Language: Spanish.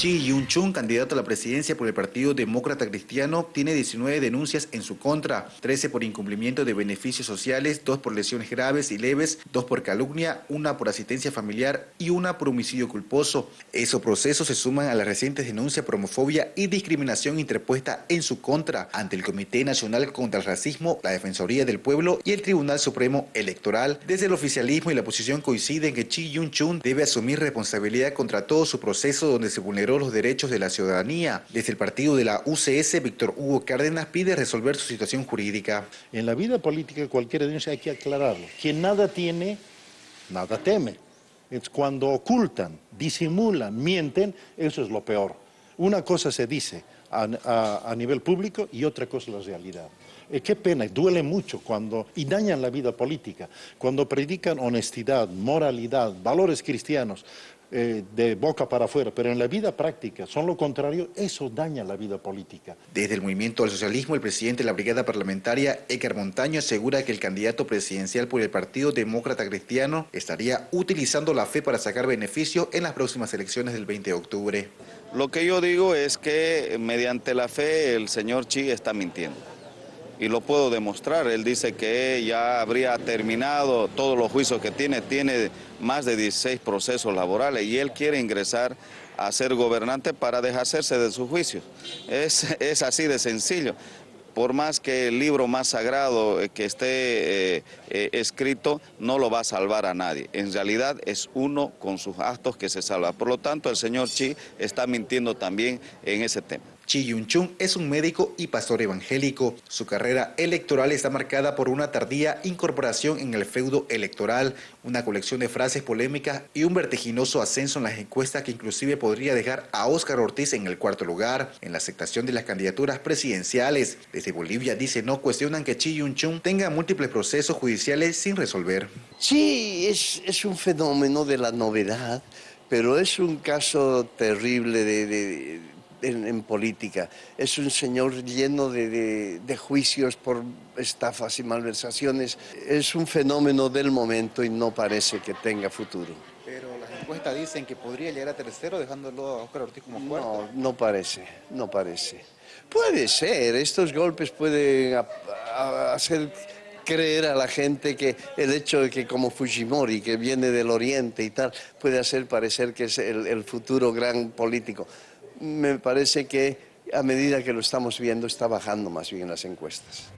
Chi Yun-chung, candidato a la presidencia por el Partido Demócrata Cristiano, tiene 19 denuncias en su contra, 13 por incumplimiento de beneficios sociales, 2 por lesiones graves y leves, 2 por calumnia, una por asistencia familiar y una por homicidio culposo. Esos procesos se suman a las recientes denuncias por homofobia y discriminación interpuesta en su contra ante el Comité Nacional contra el Racismo, la Defensoría del Pueblo y el Tribunal Supremo Electoral. Desde el oficialismo y la oposición coinciden que Chi Yun-chung debe asumir responsabilidad contra todo su proceso donde se vulneró los derechos de la ciudadanía. Desde el partido de la UCS, Víctor Hugo Cárdenas pide resolver su situación jurídica. En la vida política cualquier denuncia hay que aclararlo. Quien nada tiene, nada teme. Es cuando ocultan, disimulan, mienten, eso es lo peor. Una cosa se dice a, a nivel público y otra cosa la realidad. Eh, qué pena, duele mucho cuando, y dañan la vida política, cuando predican honestidad, moralidad, valores cristianos, eh, de boca para afuera, pero en la vida práctica son lo contrario, eso daña la vida política. Desde el movimiento al socialismo, el presidente de la brigada parlamentaria, Edgar Montaño, asegura que el candidato presidencial por el Partido Demócrata Cristiano estaría utilizando la fe para sacar beneficio en las próximas elecciones del 20 de octubre. Lo que yo digo es que mediante la fe el señor Chi está mintiendo y lo puedo demostrar. Él dice que ya habría terminado todos los juicios que tiene, tiene más de 16 procesos laborales y él quiere ingresar a ser gobernante para deshacerse de sus juicios. Es, es así de sencillo por más que el libro más sagrado eh, que esté eh, eh, escrito, no lo va a salvar a nadie. En realidad es uno con sus actos que se salva. Por lo tanto, el señor Chi está mintiendo también en ese tema. Chi Yun-chung es un médico y pastor evangélico. Su carrera electoral está marcada por una tardía incorporación en el feudo electoral, una colección de frases polémicas y un vertiginoso ascenso en las encuestas que inclusive podría dejar a Óscar Ortiz en el cuarto lugar en la aceptación de las candidaturas presidenciales. Desde Bolivia dice no cuestionan que Chi Yun-chung tenga múltiples procesos judiciales sin resolver. Sí, es, es un fenómeno de la novedad, pero es un caso terrible de en, política. Es un señor lleno de, juicios por estafas y malversaciones. Es un fenómeno del momento y no parece que tenga futuro. Encuestas dicen que podría llegar a tercero dejándolo a Oscar Ortiz como cuarto. No, no parece, no parece. Puede ser, estos golpes pueden hacer creer a la gente que el hecho de que como Fujimori, que viene del oriente y tal, puede hacer parecer que es el futuro gran político me parece que a medida que lo estamos viendo está bajando más bien las encuestas.